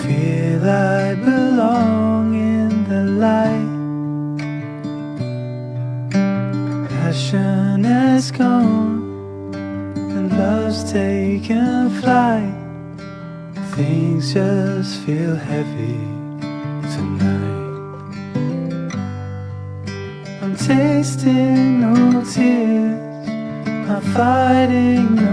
feel I belong in the light. Passion has gone and love's taken flight. Things just feel heavy tonight. I'm tasting no tears, I'm fighting no